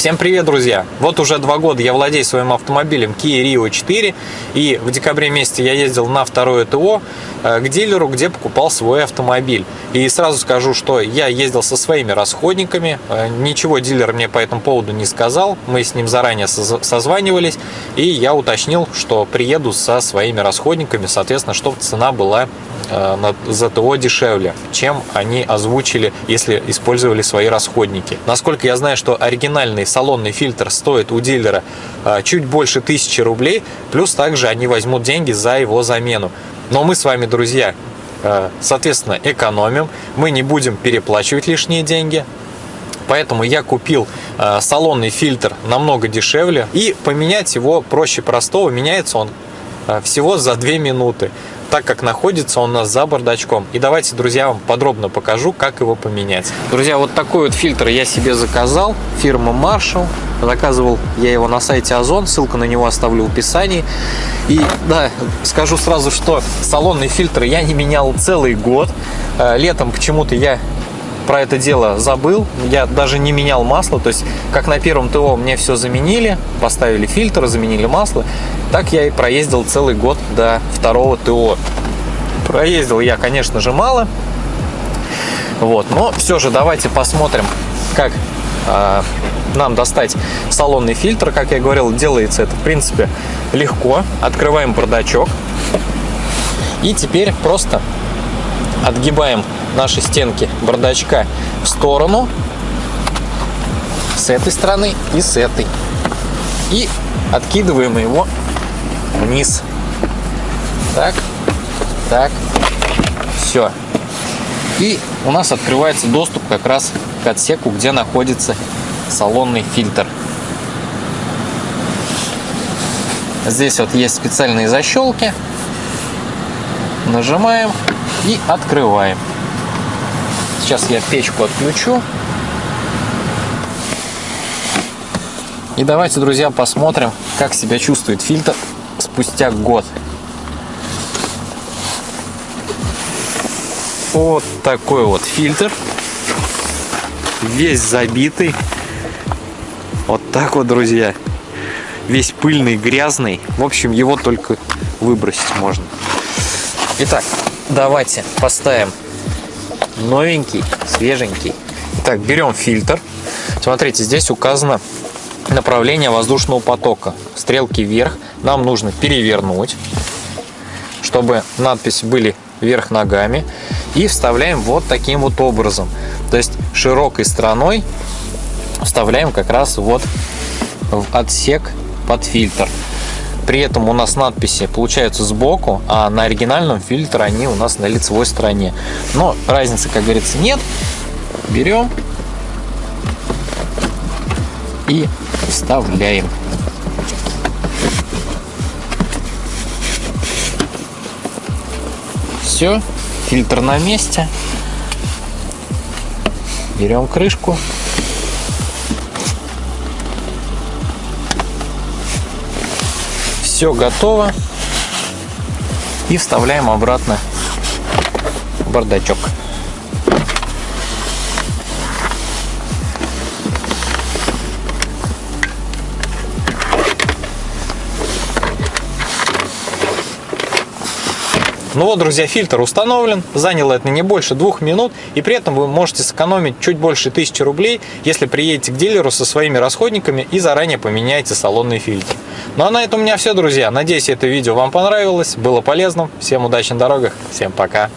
Всем привет, друзья! Вот уже два года я владею своим автомобилем Kia Rio 4 и в декабре месяце я ездил на второе ТО э, к дилеру, где покупал свой автомобиль. И сразу скажу, что я ездил со своими расходниками, э, ничего дилер мне по этому поводу не сказал, мы с ним заранее созванивались и я уточнил, что приеду со своими расходниками, соответственно, чтобы цена была Э, на ЗТО дешевле, чем они озвучили, если использовали свои расходники. Насколько я знаю, что оригинальный салонный фильтр стоит у дилера э, чуть больше тысячи рублей, плюс также они возьмут деньги за его замену. Но мы с вами, друзья, э, соответственно, экономим, мы не будем переплачивать лишние деньги, Поэтому я купил салонный фильтр намного дешевле. И поменять его проще простого. Меняется он всего за 2 минуты так как находится он у нас за бардачком. И давайте, друзья, вам подробно покажу, как его поменять. Друзья, вот такой вот фильтр я себе заказал. Фирма Marshall. Заказывал я его на сайте Озон. Ссылку на него оставлю в описании. И да, скажу сразу, что салонный фильтр я не менял целый год. Э, летом почему-то я про это дело забыл. Я даже не менял масло. То есть, как на первом ТО мне все заменили, поставили фильтр, заменили масло. Так я и проездил целый год до второго ТО. Проездил я, конечно же, мало. Вот, но все же давайте посмотрим, как э, нам достать салонный фильтр. Как я говорил, делается это, в принципе, легко. Открываем бардачок. И теперь просто отгибаем наши стенки бардачка в сторону с этой стороны и с этой. И откидываем его вниз. Так, так, все. И у нас открывается доступ как раз к отсеку, где находится салонный фильтр. Здесь вот есть специальные защелки. Нажимаем и открываем. Сейчас я печку отключу. И давайте, друзья, посмотрим, как себя чувствует фильтр спустя год. Вот такой вот фильтр. Весь забитый. Вот так вот, друзья. Весь пыльный, грязный. В общем, его только выбросить можно. Итак, давайте поставим новенький, свеженький. Итак, берем фильтр. Смотрите, здесь указано направление воздушного потока. Стрелки вверх. Нам нужно перевернуть, чтобы надписи были вверх ногами. И вставляем вот таким вот образом. То есть широкой стороной вставляем как раз вот в отсек под фильтр. При этом у нас надписи получаются сбоку, а на оригинальном фильтре они у нас на лицевой стороне. Но разницы, как говорится, нет. Берем и вставляем. Все, фильтр на месте. Берем крышку Все готово. И вставляем обратно в бардачок. Ну вот, друзья, фильтр установлен, заняло это не больше двух минут, и при этом вы можете сэкономить чуть больше тысячи рублей, если приедете к дилеру со своими расходниками и заранее поменяете салонный фильтр. Ну а на этом у меня все, друзья. Надеюсь, это видео вам понравилось, было полезным. Всем удачи на дорогах, всем пока.